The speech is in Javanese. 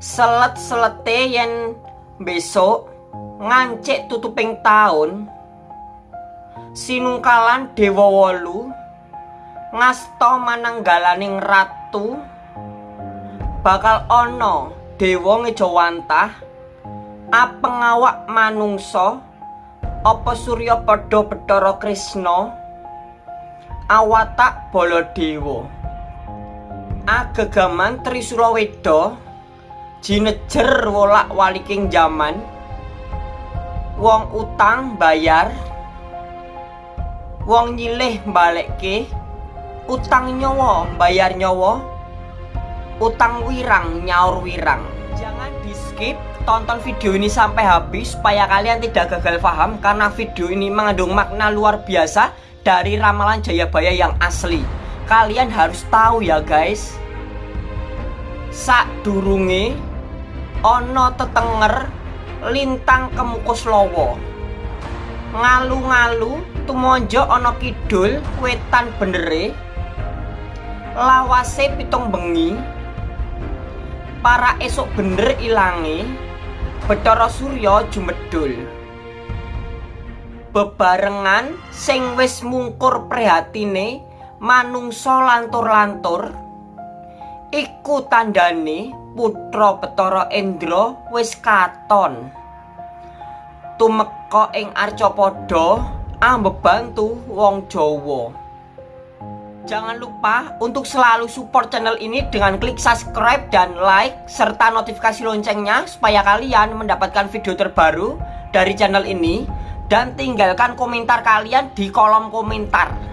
selet-selete yen besok ngancik tutuping taun sinungkalan dewa wolu ngasto mananggalaning ratu bakal ana dewa ngejawantah apengawak manungsa apa surya padha Bathara Krishna awatak Baladewa. Agegaman Trisula Weda jinejer wolak waliking jaman. Wong utang bayar. Wong nyilih balekke utang nyawa bayar nyawa. Utang wirang nyaur wirang. Jangan di skip tonton video ini sampai habis supaya kalian tidak gagal paham karena video ini mengandung makna luar biasa dari ramalan Jayabaya yang asli. Kalian harus tahu ya guys. Sak durunge ono tetenger lintang kemukus lowo ngalu-ngalu tumonjo ono kidul wetan benere. Lawase pitung bengi. Para esok bener ilangi Bathara Surya jumedul. Bebarengan sing wis mungkur prihatine manungsa lantur-lantur. Iku tandane putra Bathara Endra wis katon. Tumeka ing Arcapada ambebantu wong Jawa. Jangan lupa untuk selalu support channel ini dengan klik subscribe dan like serta notifikasi loncengnya supaya kalian mendapatkan video terbaru dari channel ini dan tinggalkan komentar kalian di kolom komentar.